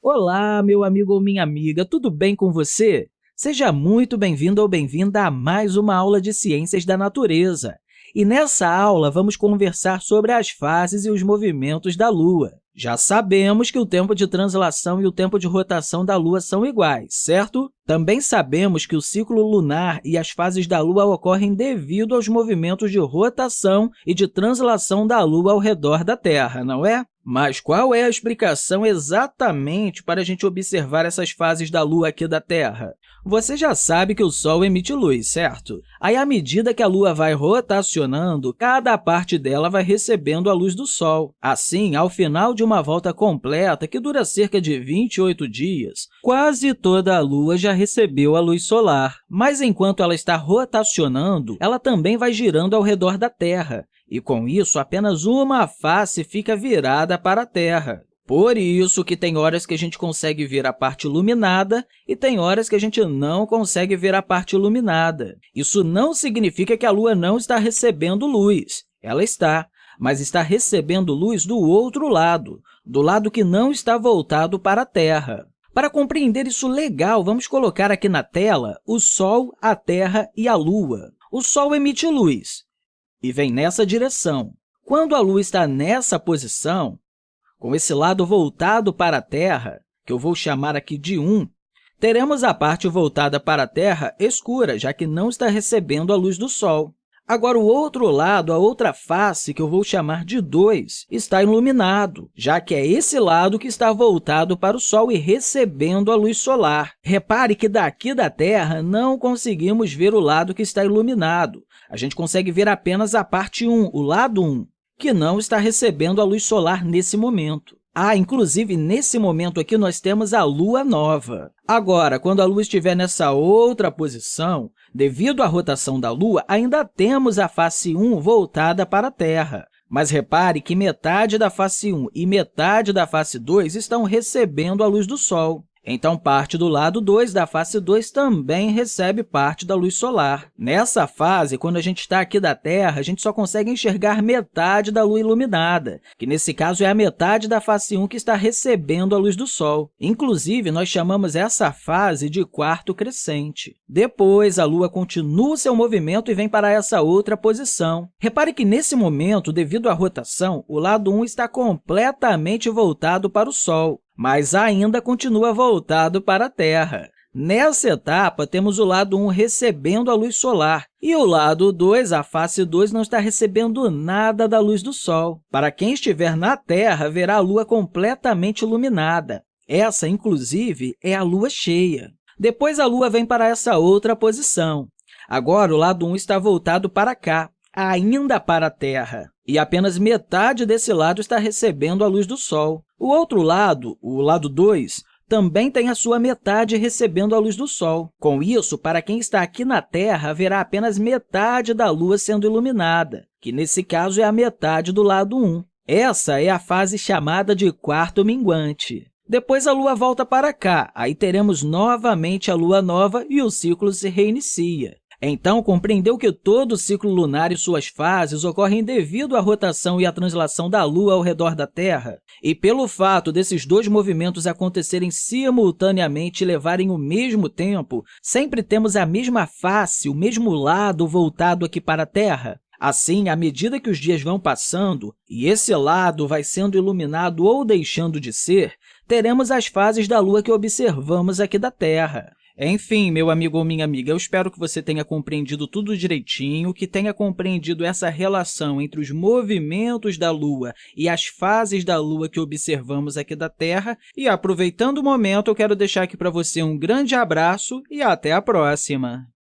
Olá, meu amigo ou minha amiga, tudo bem com você? Seja muito bem-vindo ou bem-vinda a mais uma aula de Ciências da Natureza. E nessa aula, vamos conversar sobre as fases e os movimentos da Lua. Já sabemos que o tempo de translação e o tempo de rotação da Lua são iguais, certo? Também sabemos que o ciclo lunar e as fases da Lua ocorrem devido aos movimentos de rotação e de translação da Lua ao redor da Terra, não é? Mas qual é a explicação exatamente para a gente observar essas fases da Lua aqui da Terra? Você já sabe que o Sol emite luz, certo? Aí, à medida que a Lua vai rotacionando, cada parte dela vai recebendo a luz do Sol. Assim, ao final de uma volta completa, que dura cerca de 28 dias, quase toda a Lua já recebeu a luz solar. Mas, enquanto ela está rotacionando, ela também vai girando ao redor da Terra e, com isso, apenas uma face fica virada para a Terra. Por isso que tem horas que a gente consegue ver a parte iluminada e tem horas que a gente não consegue ver a parte iluminada. Isso não significa que a Lua não está recebendo luz. Ela está, mas está recebendo luz do outro lado, do lado que não está voltado para a Terra. Para compreender isso legal, vamos colocar aqui na tela o Sol, a Terra e a Lua. O Sol emite luz, e vem nessa direção. Quando a Lua está nessa posição, com esse lado voltado para a Terra, que eu vou chamar aqui de 1, teremos a parte voltada para a Terra escura, já que não está recebendo a luz do Sol. Agora, o outro lado, a outra face, que eu vou chamar de 2, está iluminado, já que é esse lado que está voltado para o Sol e recebendo a luz solar. Repare que daqui da Terra não conseguimos ver o lado que está iluminado. A gente consegue ver apenas a parte 1, o lado 1, que não está recebendo a luz solar nesse momento. Ah, inclusive, nesse momento aqui, nós temos a Lua nova. Agora, quando a Lua estiver nessa outra posição, devido à rotação da Lua, ainda temos a face 1 voltada para a Terra. Mas repare que metade da face 1 e metade da face 2 estão recebendo a luz do Sol. Então, parte do lado 2 da face 2 também recebe parte da luz solar. Nessa fase, quando a gente está aqui da Terra, a gente só consegue enxergar metade da lua iluminada, que nesse caso é a metade da face 1 que está recebendo a luz do Sol. Inclusive, nós chamamos essa fase de quarto crescente. Depois, a Lua continua seu movimento e vem para essa outra posição. Repare que, nesse momento, devido à rotação, o lado 1 está completamente voltado para o Sol mas ainda continua voltado para a Terra. Nessa etapa, temos o lado 1 recebendo a luz solar e o lado 2, a face 2, não está recebendo nada da luz do Sol. Para quem estiver na Terra, verá a Lua completamente iluminada. Essa, inclusive, é a Lua cheia. Depois, a Lua vem para essa outra posição. Agora, o lado 1 está voltado para cá, ainda para a Terra, e apenas metade desse lado está recebendo a luz do Sol. O outro lado, o lado 2, também tem a sua metade recebendo a luz do Sol. Com isso, para quem está aqui na Terra, haverá apenas metade da Lua sendo iluminada, que, nesse caso, é a metade do lado 1. Essa é a fase chamada de quarto minguante. Depois, a Lua volta para cá, aí teremos novamente a Lua nova e o ciclo se reinicia. Então, compreendeu que todo o ciclo lunar e suas fases ocorrem devido à rotação e à translação da Lua ao redor da Terra? E pelo fato desses dois movimentos acontecerem simultaneamente e levarem o mesmo tempo, sempre temos a mesma face, o mesmo lado voltado aqui para a Terra? Assim, à medida que os dias vão passando e esse lado vai sendo iluminado ou deixando de ser, teremos as fases da Lua que observamos aqui da Terra. Enfim, meu amigo ou minha amiga, eu espero que você tenha compreendido tudo direitinho, que tenha compreendido essa relação entre os movimentos da Lua e as fases da Lua que observamos aqui da Terra. E, aproveitando o momento, eu quero deixar aqui para você um grande abraço e até a próxima!